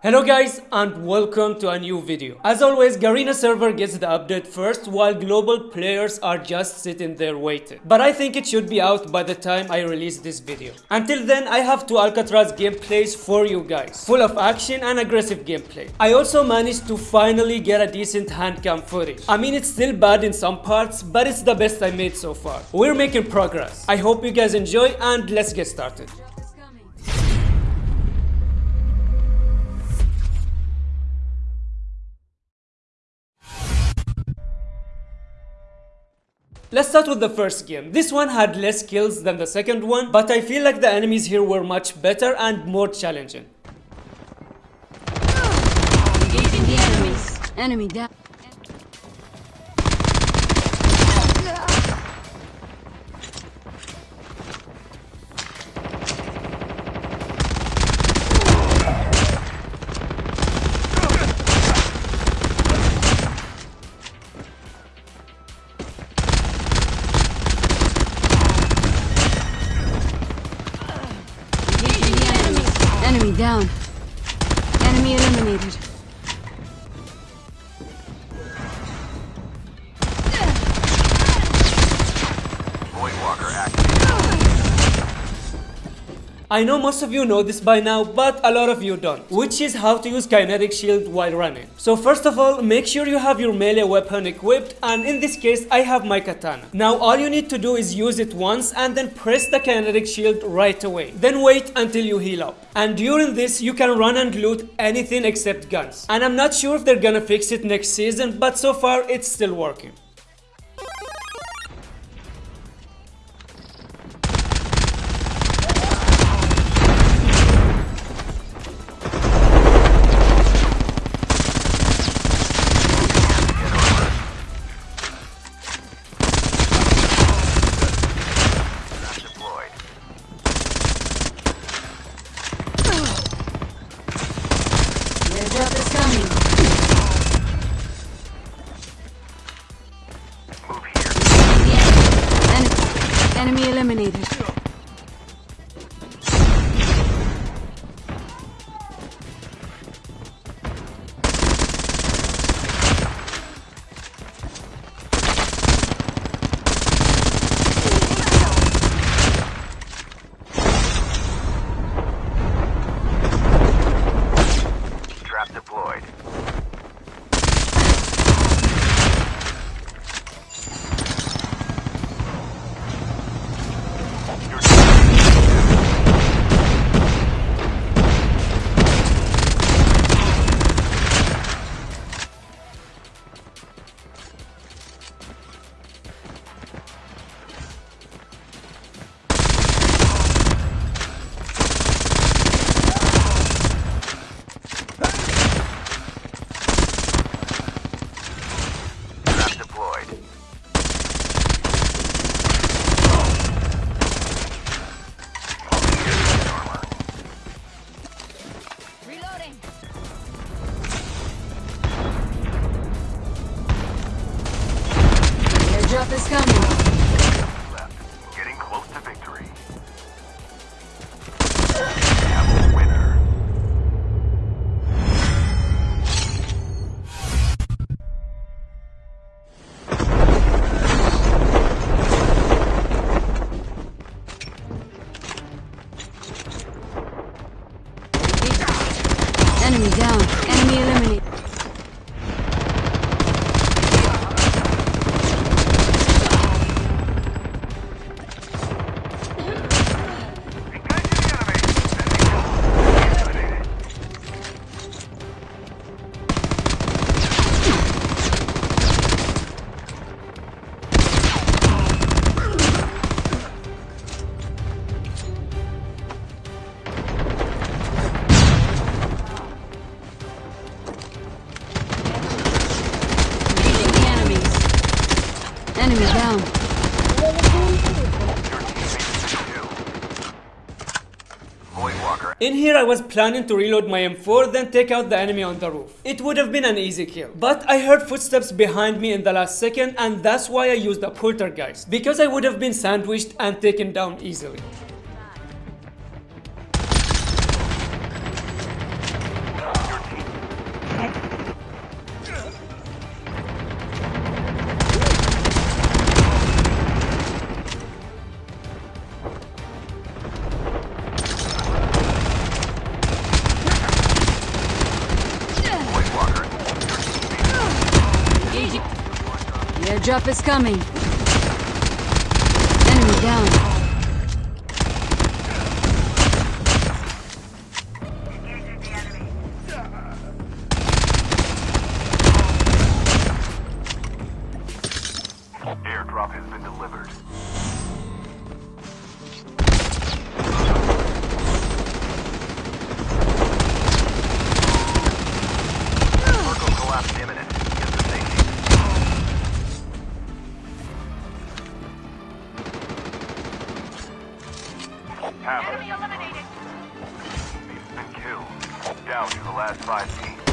Hello guys and welcome to a new video. As always, Garena server gets the update first while global players are just sitting there waiting. But I think it should be out by the time I release this video. Until then, I have two Alcatraz gameplays for you guys, full of action and aggressive gameplay. I also managed to finally get a decent handcam footage. I mean it's still bad in some parts, but it's the best I made so far. We're making progress. I hope you guys enjoy and let's get started. Let's start with the first game. This one had less kills than the second one, but I feel like the enemies here were much better and more challenging. Engaging the enemies. Enemy down. Down. Enemy eliminated. I know most of you know this by now, but a lot of you don't, which is how to use kinetic shield while running. So first of all, make sure you have your melee weapon equipped, and in this case, I have my katana. Now all you need to do is use it once and then press the kinetic shield right away. Then wait until you heal up. And during this, you can run and loot anything except guns. And I'm not sure if they're gonna fix it next season, but so far it's still working. Enemy, eliminated. Enemy down. Enemy eliminated. Enemy down. In here I was planning to reload my M4 then take out the enemy on the roof. It would have been an easy kill. But I heard footsteps behind me in the last second and that's why I used the poltergeist. Because I would have been sandwiched and taken down easily. Airdrop is coming. Enemy down. Airdrop has been delivered. Hammer. eliminated. Been killed. Down to the last five teams.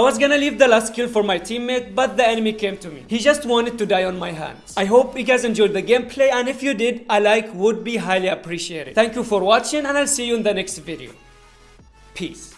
I was gonna leave the last kill for my teammate, but the enemy came to me. He just wanted to die on my hands. I hope you guys enjoyed the gameplay, and if you did, a like would be highly appreciated. Thank you for watching, and I'll see you in the next video. Peace.